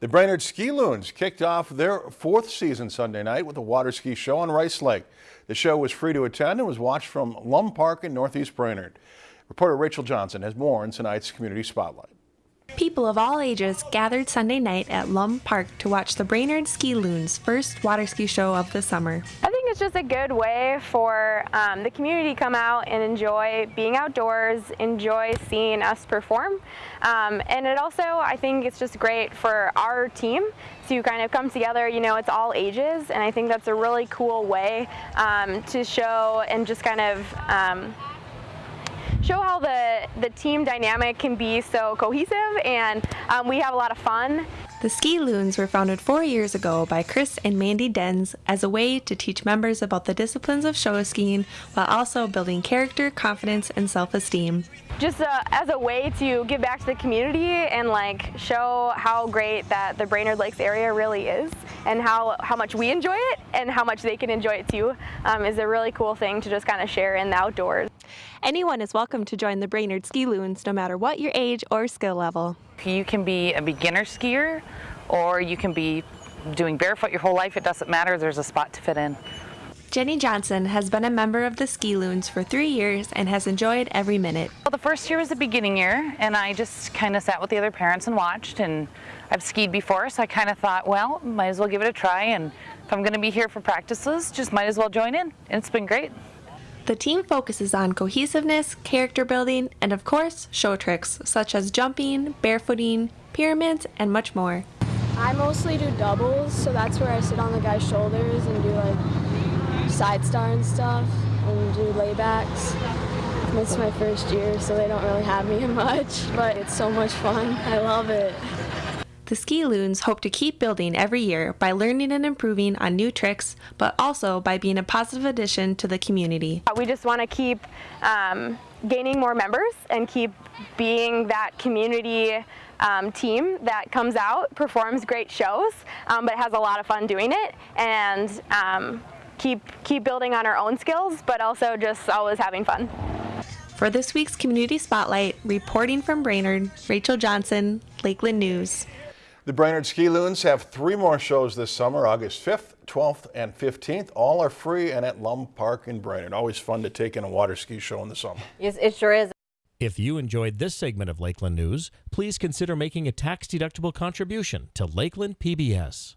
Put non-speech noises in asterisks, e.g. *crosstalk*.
The Brainerd Ski Loons kicked off their fourth season Sunday night with a water ski show on Rice Lake. The show was free to attend and was watched from Lum Park in Northeast Brainerd. Reporter Rachel Johnson has more in tonight's Community Spotlight. People of all ages gathered Sunday night at Lum Park to watch the Brainerd Ski Loons' first water ski show of the summer. I think it's just a good way for um, the community to come out and enjoy being outdoors, enjoy seeing us perform. Um, and it also, I think it's just great for our team to kind of come together, you know, it's all ages, and I think that's a really cool way um, to show and just kind of um, show how the, the team dynamic can be so cohesive and um, we have a lot of fun. The Ski Loons were founded four years ago by Chris and Mandy Denz as a way to teach members about the disciplines of show skiing while also building character, confidence, and self-esteem. Just uh, as a way to give back to the community and like show how great that the Brainerd Lakes area really is and how, how much we enjoy it and how much they can enjoy it too um, is a really cool thing to just kind of share in the outdoors. Anyone is welcome to join the Brainerd Ski Loons no matter what your age or skill level. You can be a beginner skier or you can be doing barefoot your whole life. It doesn't matter. There's a spot to fit in. Jenny Johnson has been a member of the Ski Loons for three years and has enjoyed every minute. Well, the first year was the beginning year, and I just kind of sat with the other parents and watched. And I've skied before, so I kind of thought, well, might as well give it a try. And if I'm going to be here for practices, just might as well join in. And it's been great. The team focuses on cohesiveness, character building, and of course, show tricks such as jumping, barefooting, pyramids, and much more. I mostly do doubles, so that's where I sit on the guy's shoulders and do like side star and stuff and do laybacks. It's my first year, so they don't really have me *laughs* much, but it's so much fun. I love it. The Ski Loons hope to keep building every year by learning and improving on new tricks, but also by being a positive addition to the community. We just want to keep um, gaining more members and keep being that community um, team that comes out, performs great shows, um, but has a lot of fun doing it, and um, keep, keep building on our own skills, but also just always having fun. For this week's Community Spotlight, reporting from Brainerd, Rachel Johnson, Lakeland News. The Brainerd Ski Loons have three more shows this summer, August 5th, 12th, and 15th. All are free and at Lum Park in Brainerd. Always fun to take in a water ski show in the summer. Yes, it sure is. If you enjoyed this segment of Lakeland News, please consider making a tax-deductible contribution to Lakeland PBS.